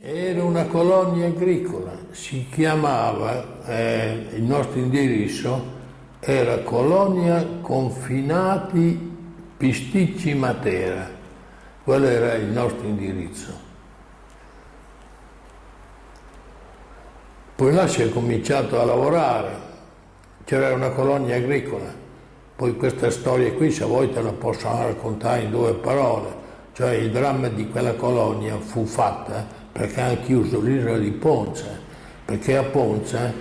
Era una colonia agricola, si chiamava, eh, il nostro indirizzo era Colonia Confinati Pisticci Matera, quello era il nostro indirizzo. Poi là si è cominciato a lavorare, c'era una colonia agricola, poi questa storia qui se vuoi te la posso raccontare in due parole, cioè il dramma di quella colonia fu fatta perché hanno chiuso l'isola di Ponza, perché a Ponza,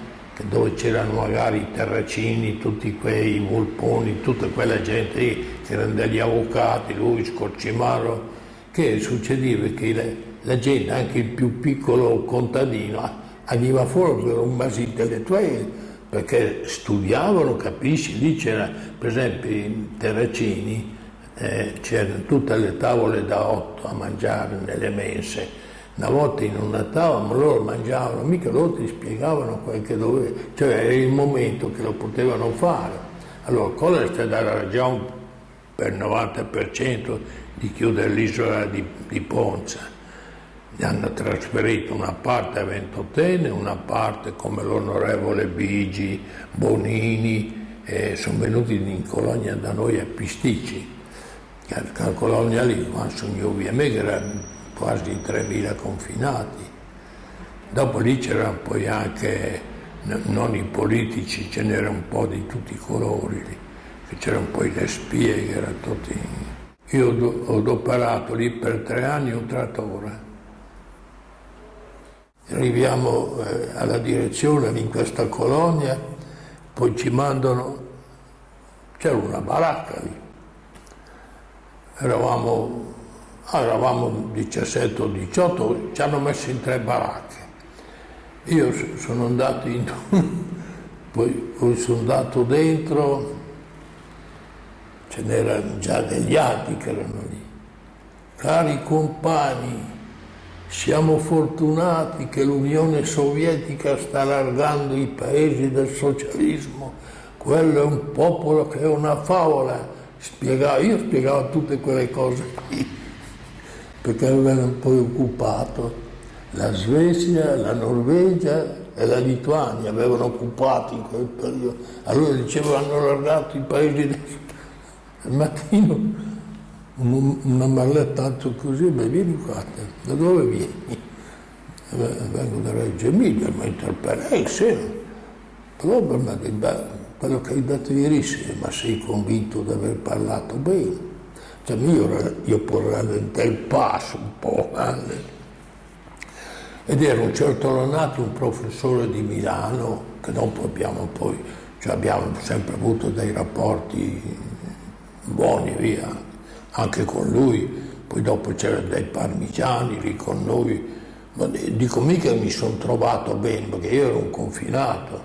dove c'erano magari i terracini, tutti quei vulponi, tutta quella gente lì, che erano degli avvocati, lui, Scorcimaro, che succedeva che la, la gente, anche il più piccolo contadino, veniva fuori per un base intellettuale perché studiavano, capisci, lì c'era per esempio in Terracini eh, c'erano tutte le tavole da otto a mangiare nelle mense una volta in ma loro mangiavano, mica loro ti spiegavano quel che doveva, cioè era il momento che lo potevano fare. Allora, è stata la ragione per il 90% di chiudere l'isola di, di Ponza? gli hanno trasferito una parte a Ventotene, una parte come l'onorevole Bigi, Bonini, sono venuti in colonia da noi a Pisticci, la colonia lì, quando sono io via me, che erano quasi 3.000 confinati. Dopo lì c'erano poi anche, non i politici, ce n'era un po' di tutti i colori, c'erano poi le spie che erano tutti... Io ho adoperato lì per tre anni un trattore arriviamo eh, alla direzione in questa colonia, poi ci mandano, c'era una baracca lì, eravamo, eravamo 17 o 18, ci hanno messo in tre baracche. Io sono andato in poi, sono andato dentro, ce n'erano già degli altri che erano lì. Cari compagni, siamo fortunati che l'Unione Sovietica sta allargando i paesi del socialismo. Quello è un popolo che è una favola. Spiegavo, io spiegavo tutte quelle cose qui, perché avevano poi occupato la Svezia, la Norvegia e la Lituania, avevano occupato in quel periodo. Allora dicevo hanno allargato i paesi del... Al mattino una mallettato così, beh vieni qua, da dove vieni? Vengo da Reggio Emilia, ma interpellai, sì. Però quello che hai detto ieri sera, ma sei convinto di aver parlato bene? Io, io rallentai il passo un po', eh? ed era un certo Lonati, un professore di Milano, che dopo abbiamo poi, cioè abbiamo sempre avuto dei rapporti buoni, via, anche con lui, poi dopo c'erano dei parmigiani lì con noi, ma dico mica mi sono trovato bene perché io ero un confinato,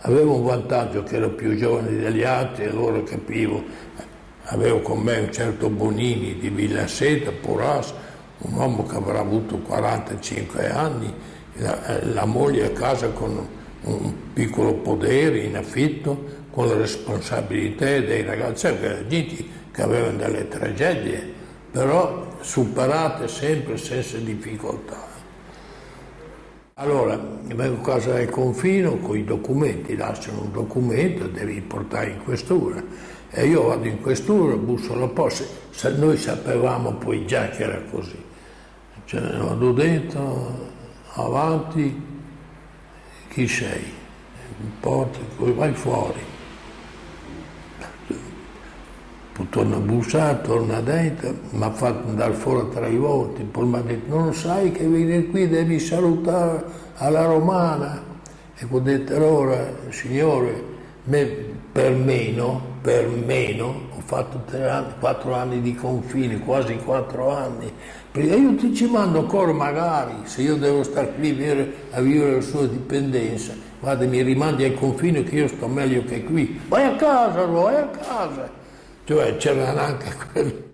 avevo un vantaggio che ero più giovane degli altri e allora capivo, avevo con me un certo Bonini di Villa Seta, Porras, un uomo che avrà avuto 45 anni, la, la moglie a casa con un piccolo podere in affitto, con le responsabilità dei ragazzi, gente che avevano delle tragedie, però superate sempre senza difficoltà. Allora, vengo a casa del confino con i documenti, lasciano un documento, devi portare in questura. E io vado in questura, busso alla posta, noi sapevamo poi già che era così. Cioè, vado dentro, avanti, chi sei? Porta, vai fuori torna a bussare, torna dentro, mi ha fatto andare fuori tre volte, poi mi ha detto non sai che vieni qui devi salutare alla romana. E ho detto allora, signore, me, per meno, per meno, ho fatto anni, quattro anni di confine, quasi quattro anni, perché io ti ci mando ancora magari, se io devo stare qui a vivere la sua dipendenza, guarda mi rimandi al confine che io sto meglio che qui, vai a casa, vai a casa. Cioè c'erano anche quelli